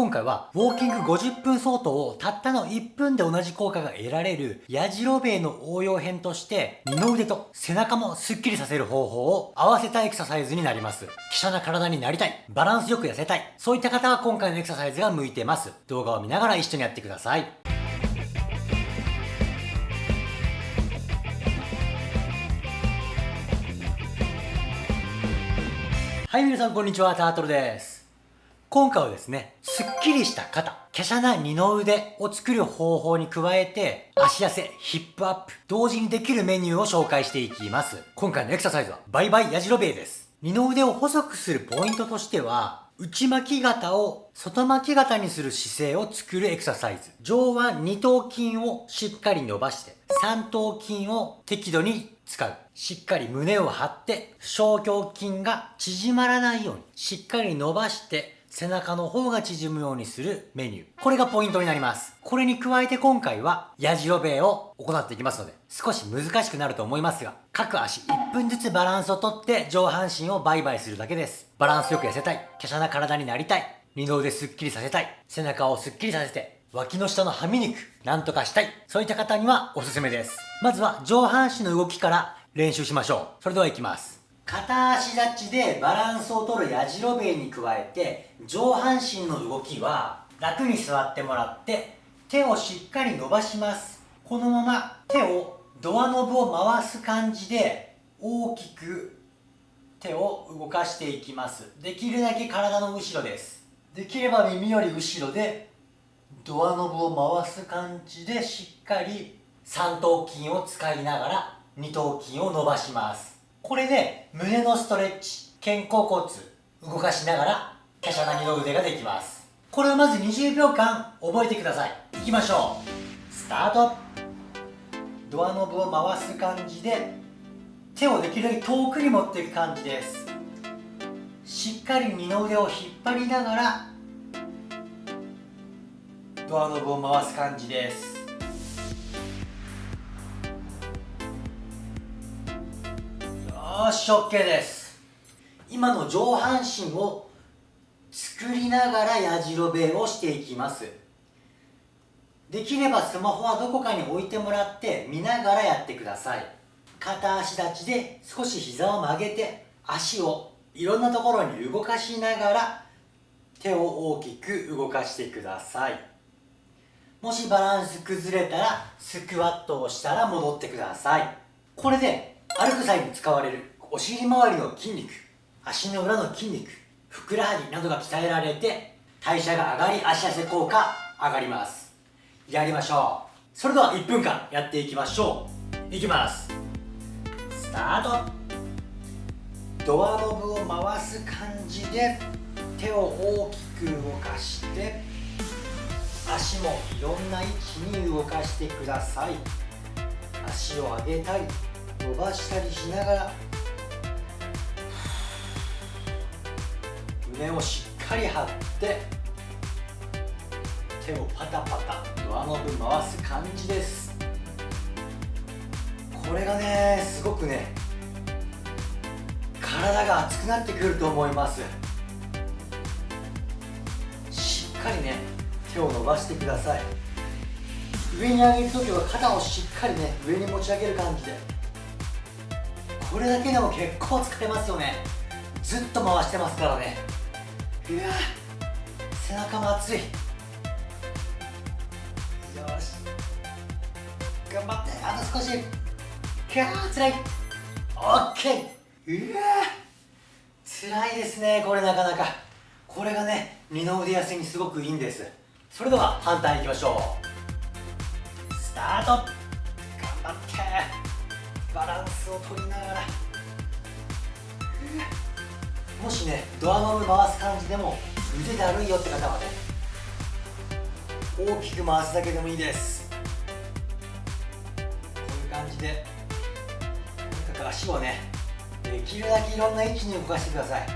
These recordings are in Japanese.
今回はウォーキング50分相当をたったの1分で同じ効果が得られるやじろべえの応用編として二の腕と背中もスッキリさせる方法を合わせたエクササイズになります。希少な体になりたい、バランスよく痩せたい、そういった方は今回のエクササイズが向いてます。動画を見ながら一緒にやってください。はい、皆さんこんにちは、タートルです。今回はですね、すっきりした肩、華奢な二の腕を作る方法に加えて、足痩せ、ヒップアップ、同時にできるメニューを紹介していきます。今回のエクササイズは、バイバイやじろべえです。二の腕を細くするポイントとしては、内巻き型を外巻き型にする姿勢を作るエクササイズ。上腕二頭筋をしっかり伸ばして、三頭筋を適度に使う。しっかり胸を張って、小胸筋が縮まらないように、しっかり伸ばして、背中の方が縮むようにするメニュー。これがポイントになります。これに加えて今回は、やじろべえを行っていきますので、少し難しくなると思いますが、各足1分ずつバランスをとって上半身をバイバイするだけです。バランスよく痩せたい、華奢な体になりたい、二の腕スッキリさせたい、背中をスッキリさせて、脇の下のはみ肉、なんとかしたい、そういった方にはおすすめです。まずは上半身の動きから練習しましょう。それでは行きます。片足立ちでバランスを取るやじろべえに加えて上半身の動きは楽に座ってもらって手をしっかり伸ばします。このまま手をドアノブを回す感じで大きく手を動かしていきます。できるだけ体の後ろです。できれば耳より後ろでドアノブを回す感じでしっかり三頭筋を使いながら二頭筋を伸ばします。これで胸のストレッチ肩甲骨動かしながら華奢な二の腕ができます。これをまず20秒間覚えてください。いきましょう。スタート。ドアノブを回す感じで手をできるだけ遠くに持っていく感じです。しっかり二の腕を引っ張りながらドアノブを回す感じです。よし OK です。今の上半身を作りながらやじろべをしていきます。できればスマホはどこかに置いてもらって見ながらやってください。片足立ちで少し膝を曲げて足をいろんなところに動かしながら手を大きく動かしてください。もしバランス崩れたらスクワットをしたら戻ってください。これで歩く際に使われるお尻周りの筋肉足の裏の筋肉ふくらはぎなどが鍛えられて代謝が上がり足痩せ効果上がります。やりましょう。それでは1分間やっていきましょう。いきます。スタート。ドアノブを回す感じで手を大きく動かして足もいろんな位置に動かしてください。足を上げたり伸ばしたりしながら胸をしっかり張って手をパタパタドアノブ回す感じです。これがねすごくね体が熱くなってくると思います。しっかりね手を伸ばしてください。上に上げるときは肩をしっかりね上に持ち上げる感じで。これだけでも結構疲れますよね。ずっと回してますからね。うわ背中も熱い。よし。頑張って。あと少し。キャーつらい。オッケー。うわ辛いですねこれなかなか。これがね二の腕痩せにすごくいいんです。それでは反対いきましょう。スタート。頑張って。バランスを取りながら。もしねドアノブ回す感じでも腕だるいよって方はね大きく回すだけでもいいです。こういう感じでとにかく足をねできるだけいろんな位置に動かしてください。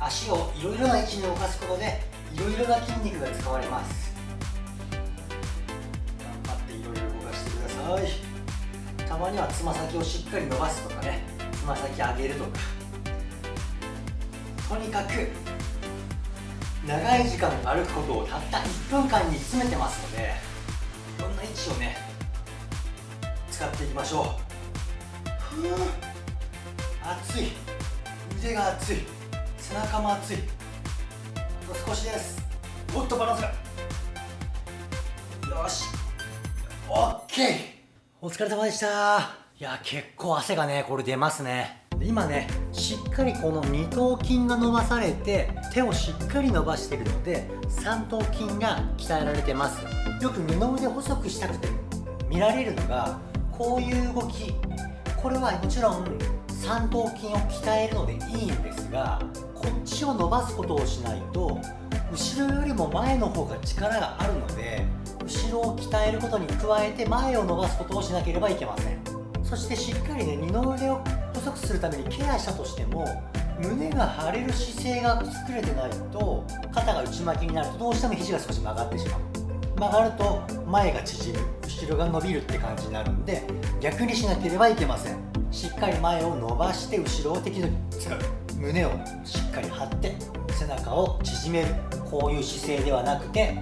足をいろいろな位置に動かすことでいろいろな筋肉が使われます。頑張っていろいろ動かしてください。たまにはつま先をしっかり伸ばすとかねつま先上げるとか。とにかく長い時間歩くことをたった1分間に詰めてますのでいろんな位置をね使っていきましょう。ふう熱い。腕が熱い。背中も熱い。あと少しです。おっとバランスが。よし。オッケー。お疲れ様でした。いや結構汗がねこれ出ますね。今ねしっかりこの二頭筋が伸ばされて手をしっかり伸ばしてるので三頭筋が鍛えられてます。よく二の腕細くしたくて見られるのがこういう動き。これはもちろん三頭筋を鍛えるのでいいんですがこっちを伸ばすことをしないと後ろよりも前の方が力があるので鍛えることに加えて前を伸ばすことをしなければいけません。そしてしっかりね二の腕を細くするためにケアしたとしても胸が張れる姿勢が作れてないと肩が内巻きになるとどうしても肘が少し曲がってしまう。曲がると前が縮む。後ろが伸びるって感じになるんで逆にしなければいけません。しっかり前を伸ばして後ろを適度に使う胸をしっかり張って背中を縮める。こういう姿勢ではなくて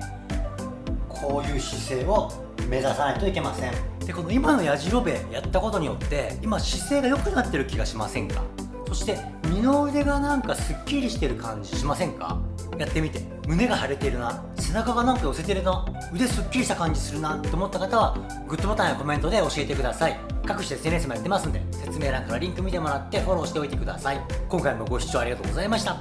こういう姿勢を目指さないといけません。でこの今のやじろべやったことによって今姿勢が良くなってる気がしませんか？そして二の腕がなんかすっきりしてる感じしませんか？やってみて。胸が腫れてるな。背中がなんか寄せてるな。腕すっきりした感じするな。と思った方はグッドボタンやコメントで教えてください。各種 SNS もやってますんで説明欄からリンク見てもらってフォローしておいてください。今回もご視聴ありがとうございました。